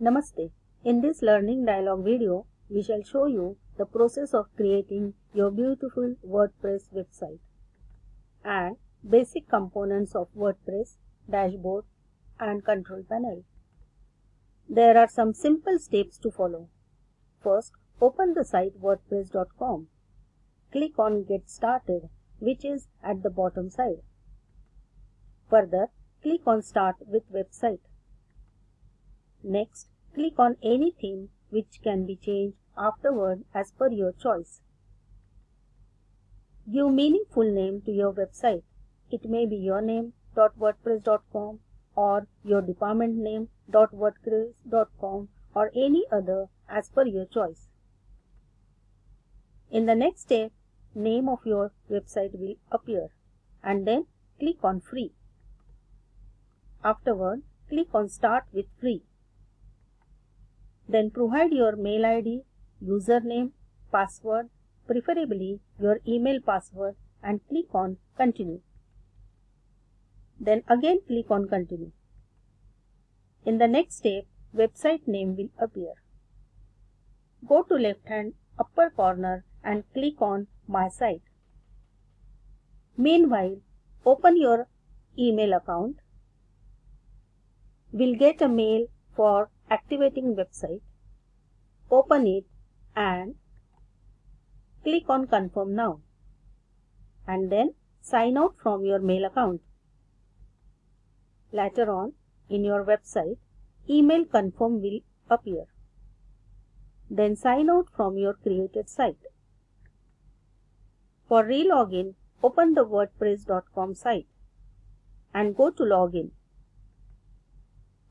Namaste. In this learning dialog video, we shall show you the process of creating your beautiful WordPress website and basic components of WordPress, dashboard and control panel. There are some simple steps to follow. First, open the site wordpress.com. Click on Get Started, which is at the bottom side. Further, click on Start with Website. Next, click on any theme which can be changed afterward as per your choice. Give meaningful name to your website. It may be your name .wordpress.com or your department name .wordpress.com or any other as per your choice. In the next step, name of your website will appear and then click on free. Afterward, click on start with free. Then provide your mail ID, username, password, preferably your email password and click on continue. Then again click on continue. In the next step, website name will appear. Go to left hand upper corner and click on my site. Meanwhile, open your email account. We'll get a mail for activating website. Open it and click on confirm now and then sign out from your mail account. Later on in your website, email confirm will appear. Then sign out from your created site. For re-login, open the wordpress.com site and go to login.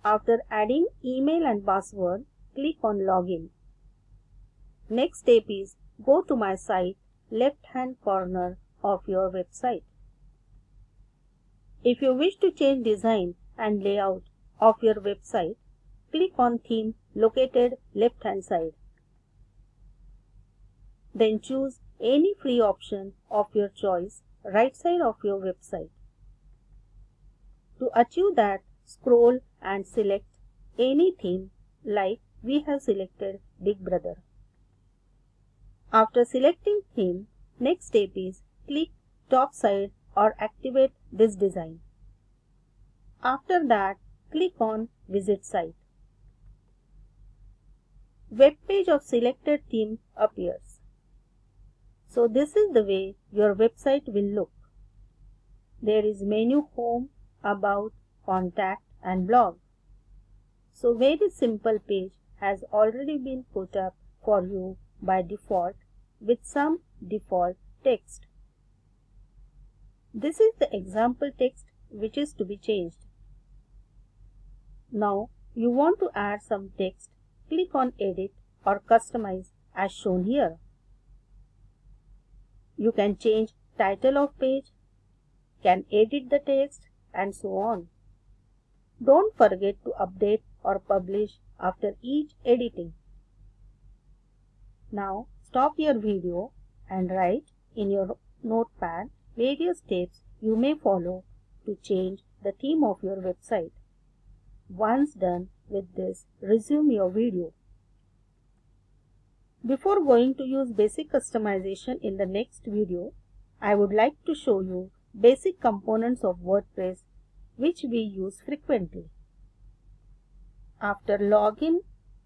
After adding email and password, click on login. Next step is go to my site left hand corner of your website. If you wish to change design and layout of your website, click on theme located left hand side. Then choose any free option of your choice right side of your website. To achieve that, scroll and select any theme like we have selected Big Brother. After selecting theme, next step is click top side or activate this design. After that, click on visit site. Web page of selected theme appears. So this is the way your website will look. There is menu home, about, contact and blog. So very simple page has already been put up for you by default with some default text. This is the example text which is to be changed. Now you want to add some text, click on edit or customize as shown here. You can change title of page, can edit the text and so on. Don't forget to update or publish after each editing. Now stop your video and write in your notepad various steps you may follow to change the theme of your website. Once done with this, resume your video. Before going to use basic customization in the next video, I would like to show you basic components of WordPress which we use frequently. After login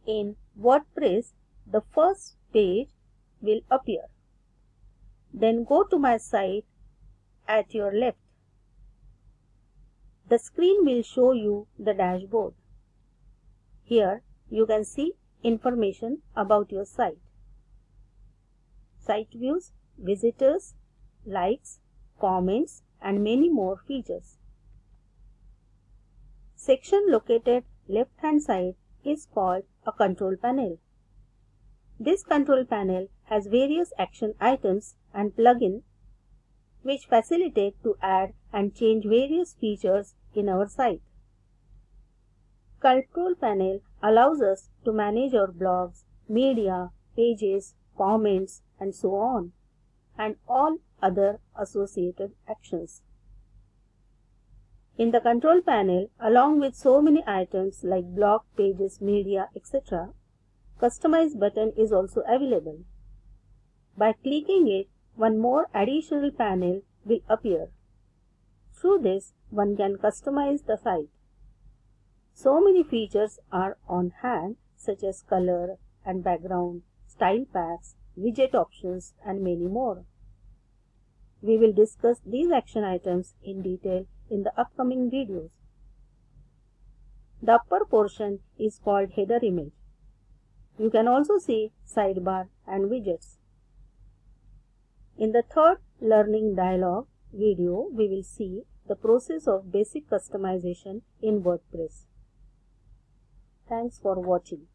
in WordPress, the first page will appear. Then go to my site at your left. The screen will show you the dashboard. Here you can see information about your site. Site views, visitors, likes, comments and many more features. Section located left hand side is called a control panel. This control panel has various action items and plugins which facilitate to add and change various features in our site. Control panel allows us to manage our blogs, media, pages, comments and so on – and all other associated actions. In the control panel, along with so many items like blog, pages, media, etc., Customize button is also available. By clicking it, one more additional panel will appear. Through this, one can customize the site. So many features are on hand such as color and background, style packs, widget options and many more. We will discuss these action items in detail in the upcoming videos. The upper portion is called header image. You can also see sidebar and widgets. In the third learning dialog video, we will see the process of basic customization in WordPress. Thanks for watching.